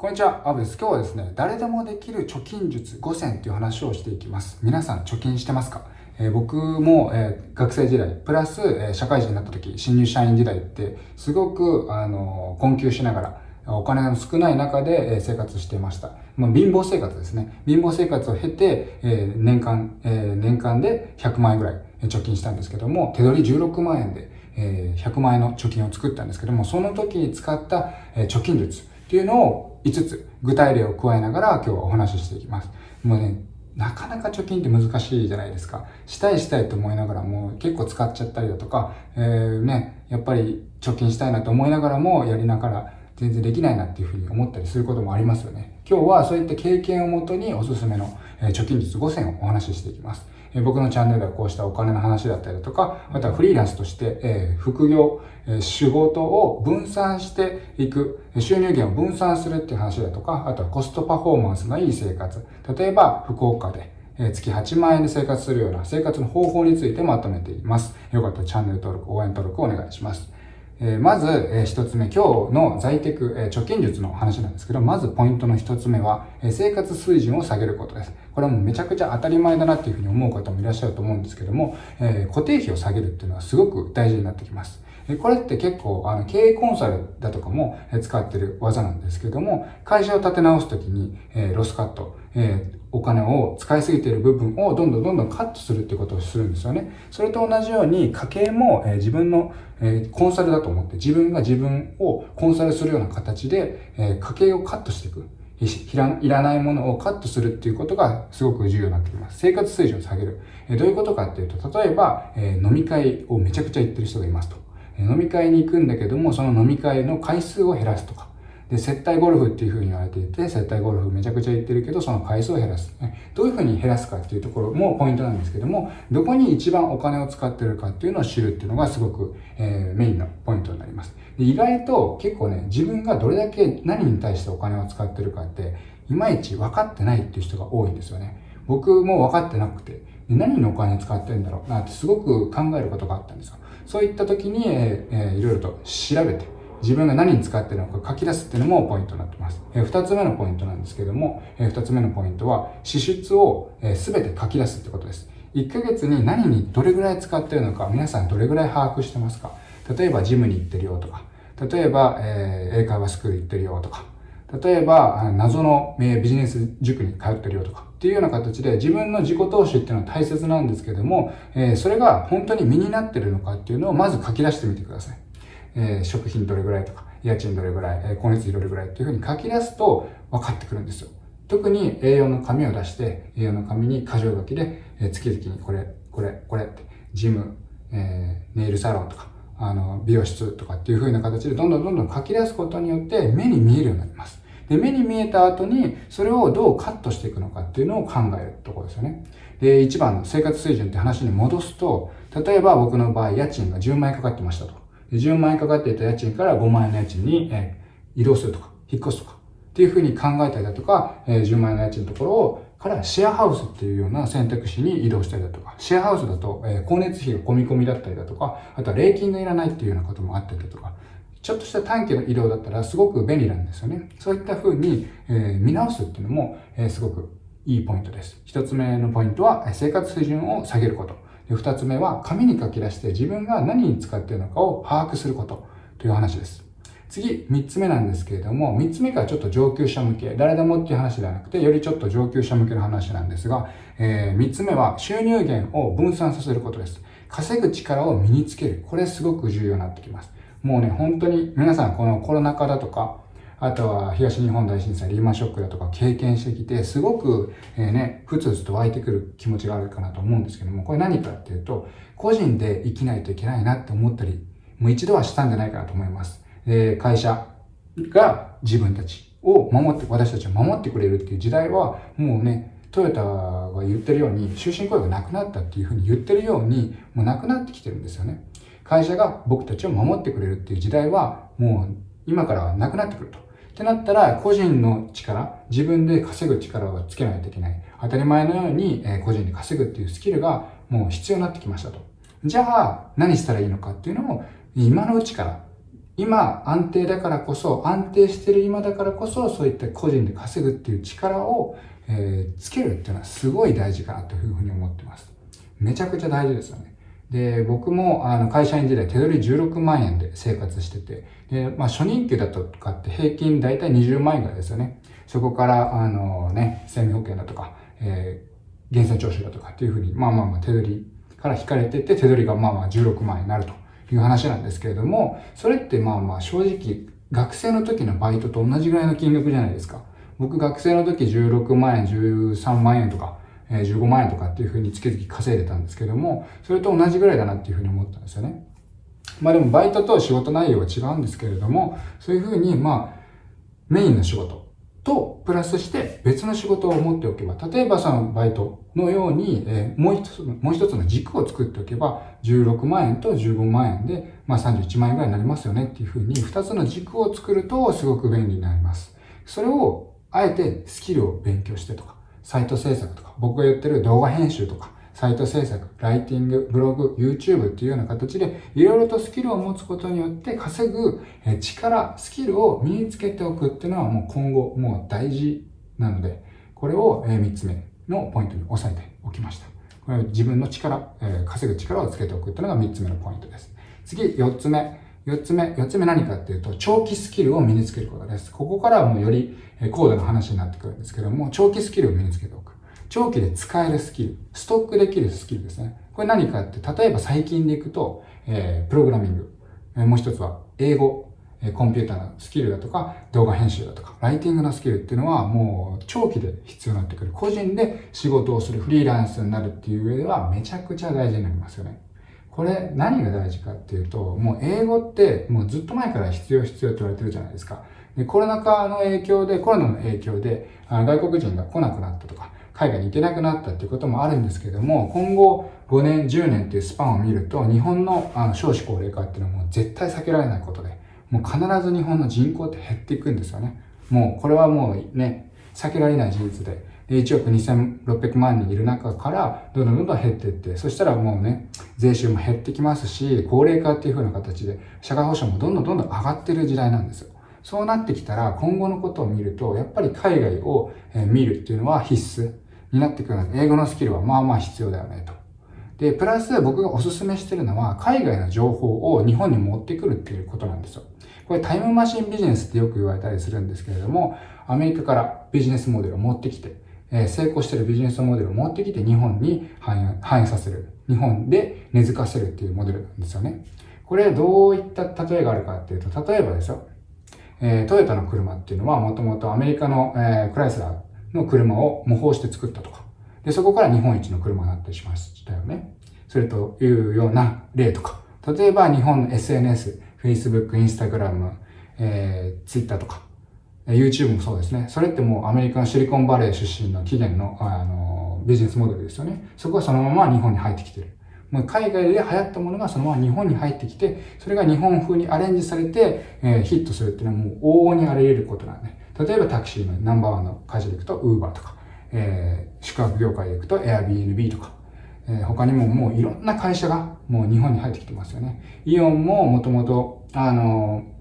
こんにちは、アブです。今日はですね、誰でもできる貯金術5選っていう話をしていきます。皆さん貯金してますか、えー、僕も、えー、学生時代、プラス、えー、社会人になった時、新入社員時代って、すごく、あの困窮しながら、お金の少ない中で生活していました。まあ、貧乏生活ですね。貧乏生活を経て、え年間、え年間で100万円ぐらい貯金したんですけども、手取り16万円で、え100万円の貯金を作ったんですけども、その時に使った、え貯金術っていうのを5つ具体例を加えながら今日はお話ししていきます。もうね、なかなか貯金って難しいじゃないですか。したいしたいと思いながらも結構使っちゃったりだとか、えー、ね、やっぱり貯金したいなと思いながらもやりながら全然できないなっていうふうに思ったりすることもありますよね。今日はそういった経験をもとにおすすめの貯金術5選をお話ししていきます。え僕のチャンネルではこうしたお金の話だったりだとか、あとはフリーランスとして、え副業、え仕事を分散していく、収入源を分散するっていう話だとか、あとはコストパフォーマンスのいい生活。例えば、福岡で、え月8万円で生活するような生活の方法についてまとめています。よかったらチャンネル登録、応援登録お願いします。えまず、え一つ目、今日の在テク、え貯金術の話なんですけど、まずポイントの一つ目は、え生活水準を下げることです。これはもうめちゃくちゃ当たり前だなっていうふうに思う方もいらっしゃると思うんですけども、え固定費を下げるっていうのはすごく大事になってきます。これって結構、あの、経営コンサルだとかも使ってる技なんですけども、会社を立て直すときに、えロスカット、えお金を使いすぎている部分をどんどんどんどんカットするってことをするんですよね。それと同じように家計も、え自分の、えコンサルだと思って自分が自分をコンサルするような形で、え家計をカットしていく。いらないものをカットするっていうことがすごく重要になってきます。生活水準を下げる。えどういうことかっていうと、例えば、え飲み会をめちゃくちゃ行ってる人がいますと。飲み会に行くんだけども、その飲み会の回数を減らすとか。で、接待ゴルフっていうふうに言われていて、接待ゴルフめちゃくちゃ行ってるけど、その回数を減らす。どういうふうに減らすかっていうところもポイントなんですけども、どこに一番お金を使ってるかっていうのを知るっていうのがすごく、えー、メインのポイントになります。で意外と結構ね、自分がどれだけ何に対してお金を使ってるかって、いまいち分かってないっていう人が多いんですよね。僕も分かってなくて、何のお金使ってるんだろうなってすごく考えることがあったんですよ。そういった時に、えー、えー、いろいろと調べて、自分が何に使ってるのか書き出すっていうのもポイントになってます。え、二つ目のポイントなんですけども、え、二つ目のポイントは、支出をすべ、て書き出すってことです。1ヶ月に何にどれぐらい使ってるのか、皆さんどれぐらい把握してますか？例えばジムに行ってるよとか、例えば、え、英会話スクール行ってるよとか、例えば、謎のビジネス塾に通ってるよとか、っていうような形で自分の自己投資っていうのは大切なんですけども、え、それが本当に身になってるのかっていうのをまず書き出してみてください。えー、食品どれぐらいとか、家賃どれぐらい、えー、光熱費どれぐらいっていうふうに書き出すと分かってくるんですよ。特に栄養の紙を出して、栄養の紙に箇条書きで、えー、月々にこれ、これ、これって、ジム、えー、ネイルサロンとか、あの、美容室とかっていう風な形でどんどんどんどん書き出すことによって目に見えるようになります。で、目に見えた後に、それをどうカットしていくのかっていうのを考えるところですよね。で、一番の生活水準って話に戻すと、例えば僕の場合、家賃が10万円かかってましたと。10万円かかっていた家賃から5万円の家賃に、え移動するとか、引っ越すとか、っていうふうに考えたりだとか、え10万円の家賃のところを、からシェアハウスっていうような選択肢に移動したりだとか、シェアハウスだと、え光熱費が込み込みだったりだとか、あとは礼金がいらないっていうようなこともあったりだとか、ちょっとした短期の移動だったらすごく便利なんですよね。そういった風に、えー、見直すっていうのも、えー、すごくいいポイントです。一つ目のポイントは生活水準を下げること。二つ目は紙に書き出して自分が何に使っているのかを把握することという話です。次、三つ目なんですけれども、三つ目からちょっと上級者向け、誰でもっていう話ではなくて、よりちょっと上級者向けの話なんですが、えー、三つ目は収入源を分散させることです。稼ぐ力を身につける。これすごく重要になってきます。もうね、本当に皆さんこのコロナ禍だとか、あとは東日本大震災、リーマンショックだとか経験してきて、すごく、えー、ね、ふつふつと湧いてくる気持ちがあるかなと思うんですけども、これ何かっていうと、個人で生きないといけないなって思ったり、もう一度はしたんじゃないかなと思います。で、会社が自分たちを守って、私たちを守ってくれるっていう時代は、もうね、トヨタが言ってるように、終身雇用がなくなったっていうふうに言ってるように、もうなくなってきてるんですよね。会社が僕たちを守ってくれるっていう時代は、もう今からはなくなってくると。ってなったら、個人の力、自分で稼ぐ力をつけないといけない。当たり前のように、え個人で稼ぐっていうスキルがもう必要になってきましたと。じゃあ、何したらいいのかっていうのを、今のうちから今安定だからこそ、安定してる今だからこそ、そういった個人で稼ぐっていう力を、えー、つけるっていうのはすごい大事かなというふうに思ってます。めちゃくちゃ大事ですよね。で、僕もあの会社員時代手取り16万円で生活してて、で、まあ初任給だとかって平均大体20万円ぐらいですよね。そこから、あのね、生命保険だとか、えー、源泉徴収だとかっていうふうに、まあまあまあ手取りから引かれてて、手取りがまあまあ16万円になるという話なんですけれども、それってまあまあ正直、学生の時のバイトと同じぐらいの金額じゃないですか。僕学生の時16万円、13万円とか、え15万円とかっていうふうに月々稼いでたんですけども、それと同じぐらいだなっていうふうに思ったんですよね。まあでもバイトと仕事内容は違うんですけれども、そういうふうにまあ、メインの仕事とプラスして別の仕事を持っておけば、例えばそのバイトのように、えー、もう一つ、もう一つの軸を作っておけば、16万円と15万円で、まあ31万円ぐらいになりますよねっていうふうに、二つの軸を作るとすごく便利になります。それを、あえてスキルを勉強してとか、サイト制作とか、僕が言ってる動画編集とか、サイト制作、ライティング、ブログ、YouTube っていうような形で、いろいろとスキルを持つことによって稼ぐ力、スキルを身につけておくっていうのはもう今後もう大事なので、これを3つ目のポイントに押さえておきました。これは自分の力、稼ぐ力をつけておくっていうのが3つ目のポイントです。次、4つ目。4つ目、4つ目何かっていうと、長期スキルを身につけることです。ここからはもうより高度な話になってくるんですけども、長期スキルを身につけておく。長期で使えるスキル、ストックできるスキルですね。これ何かって、例えば最近でいくと、えー、プログラミング。え、もう一つは、英語、え、コンピューターのスキルだとか、動画編集だとか、ライティングのスキルっていうのはもう長期で必要になってくる。個人で仕事をするフリーランスになるっていう上ではめちゃくちゃ大事になりますよね。これ何が大事かっていうと、もう英語ってもうずっと前から必要必要って言われてるじゃないですか。でコロナ禍の影響で、コロナの影響で、外国人が来なくなったとか、海外に行けなくなったっていうこともあるんですけども、今後5年、10年っていうスパンを見ると、日本のあの少子高齢化っていうのはもう絶対避けられないことで、もう必ず日本の人口って減っていくんですよね。もうこれはもうね、避けられない事実で。1億2600万人いる中から、どんどんどんどん減っていって、そしたらもうね、税収も減ってきますし、高齢化っていう風な形で、社会保障もどんどんどんどん上がってる時代なんですよ。そうなってきたら、今後のことを見ると、やっぱり海外を見るっていうのは必須になってくるので、英語のスキルはまあまあ必要だよねと。で、プラス僕がおすすめしてるのは、海外の情報を日本に持ってくるっていうことなんですよ。これタイムマシンビジネスってよく言われたりするんですけれども、アメリカからビジネスモデルを持ってきて、え成功してるビジネスモデルを持ってきて日本に反映させる。日本で根付かせるっていうモデルなんですよね。これどういった例えがあるかっていうと、例えばですよ、えー、トヨタの車っていうのはもともとアメリカの、えー、クライスラーの車を模倣して作ったとか。で、そこから日本一の車になったりしましたよね。それというような例とか。例えば日本の SNS、Facebook、Instagram、えー、Twitter とか。YouTube もそうですね。それってもうアメリカのシリコンバレー出身の起源の、あの、ビジネスモデルですよね。そこはそのまま日本に入ってきてる。もう海外で流行ったものがそのまま日本に入ってきて、それが日本風にアレンジされて、えー、ヒットするっていうのはもう往々にあり得ることなんで。例えばタクシーのナンバーワンの会社で行くと Uber とか、えー、宿泊業界で行くと Airbnb とか、えー、他にももういろんな会社がもう日本に入ってきてますよね。イオンももともと、あのー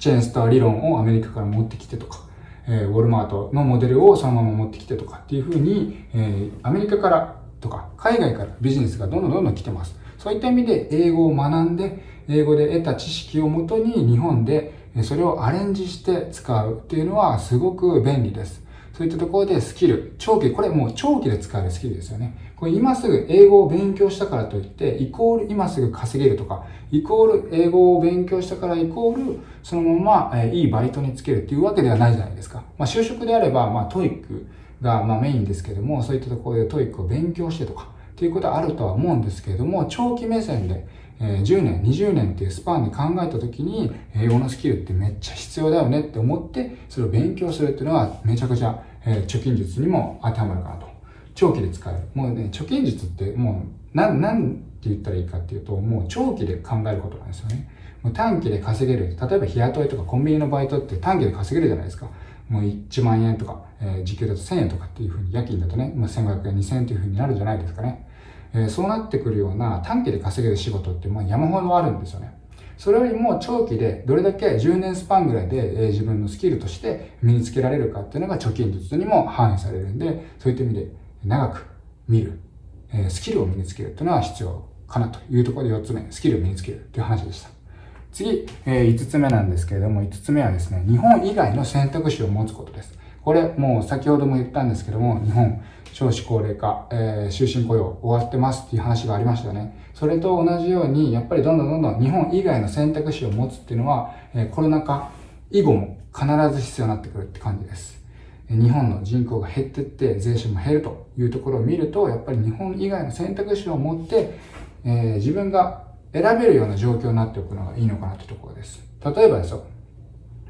チェーンスター理論をアメリカから持ってきてとか、え、ウォルマートのモデルをそのまま持ってきてとかっていうふうに、え、アメリカからとか海外からビジネスがどんどんどんどん来てます。そういった意味で英語を学んで、英語で得た知識をもとに日本でそれをアレンジして使うっていうのはすごく便利です。そういったところでスキル、長期、これもう長期で使えるスキルですよね。これ今すぐ英語を勉強したからといって、イコール今すぐ稼げるとか、イコール英語を勉強したからイコールそのまま、えいいバイトにつけるっていうわけではないじゃないですか。まあ就職であれば、まあ TOEIC がまあメインですけども、そういったところで TOEIC を勉強してとか、っていうことはあるとは思うんですけれども、長期目線で、え10年、20年っていうスパンで考えたときに、英語のスキルってめっちゃ必要だよねって思って、それを勉強するっていうのはめちゃくちゃ、え貯金術にも当てはまるかなと。長期で使える。もうね、貯金術ってもう、なん、なんて言ったらいいかっていうと、もう長期で考えることなんですよね。もう短期で稼げる。例えば日雇いとかコンビニのバイトって短期で稼げるじゃないですか。もう1万円とか、えー、時給だと1000円とかっていうふうに、夜勤だとね、まあ、1500円、2000円っていうふうになるじゃないですかね。えー、そうなってくるような短期で稼げる仕事ってまあ山ほどあるんですよね。それよりも長期でどれだけ10年スパンぐらいで、自分のスキルとして身につけられるかっていうのが貯金術にも反映されるんで、そういった意味で長く見る、えスキルを身につけるっていうのは必要かなというところで4つ目、スキルを身につけるっていう話でした。次、え、5つ目なんですけれども、5つ目はですね、日本以外の選択肢を持つことです。これ、もう先ほども言ったんですけども、日本、少子高齢化、えー、終身雇用終わってますっていう話がありましたよね。それと同じように、やっぱりどんどんどんどん日本以外の選択肢を持つっていうのは、えー、コロナ禍以後も必ず必要になってくるって感じです。日本の人口が減ってって税収も減るというところを見ると、やっぱり日本以外の選択肢を持って、えー、自分が選べるような状況になっておくのがいいのかなというところです。例えばですよ、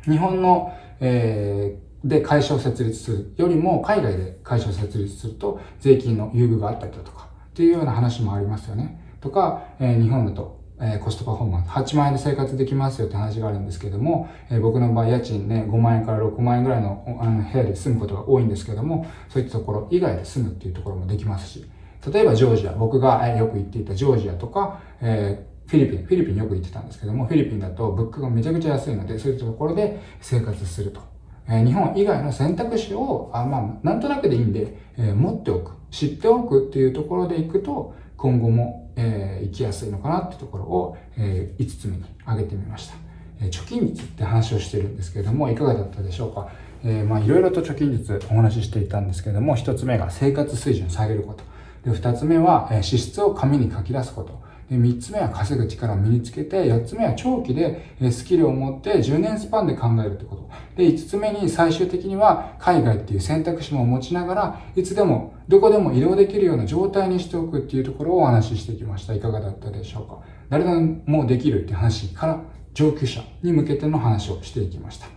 日本の、えー、で会社を設立するよりも海外で会社を設立すると税金の優遇があったりだとかっていうような話もありますよね。とか、えー、日本だとえコストパフォーマンス、8万円で生活できますよって話があるんですけども、え僕の場合家賃ね、5万円から6万円ぐらいのあの部屋で住むことが多いんですけども、そういったところ以外で住むっていうところもできますし、例えばジョージア、僕がよく行っていたジョージアとか、えフィリピン、フィリピンよく行ってたんですけども、フィリピンだと物価がめちゃくちゃ安いので、そういったところで生活すると。え日本以外の選択肢を、あまあ、なんとなくでいいんで、え、持っておく、知っておくっていうところでいくと、今後も、えー、行きやすいのかなっていうところを、えー、5つ目に挙げてみました。え貯金率って話をしてるんですけれども、いかがだったでしょうか？えまあ、いろいろと貯金率お話ししていたんですけれども、1つ目が生活水準を下げること。で、2つ目は、え支出を紙に書き出すこと。3つ目は稼ぐ力を身につけて、4つ目は長期でスキルを持って10年スパンで考えるってこと。で、5つ目に最終的には海外っていう選択肢も持ちながら、いつでも、どこでも移動できるような状態にしておくっていうところをお話ししてきました。いかがだったでしょうか誰でもできるって話から上級者に向けての話をしていきました。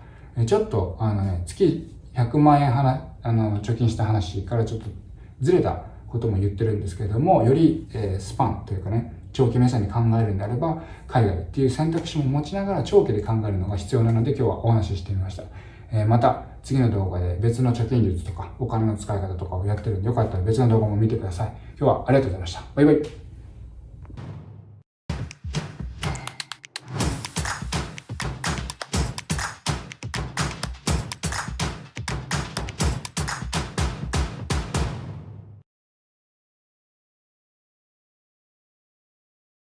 ちょっと、あのね、月100万円はなあの、貯金した話からちょっとずれたことも言ってるんですけれども、より、えー、スパンというかね、長期目線に考えるんであれば、海外っていう選択肢も持ちながら長期で考えるのが必要なので今日はお話ししてみました。えー、また次の動画で別の貯金術とかお金の使い方とかをやってるんでよかったら別の動画も見てください。今日はありがとうございました。バイバイ。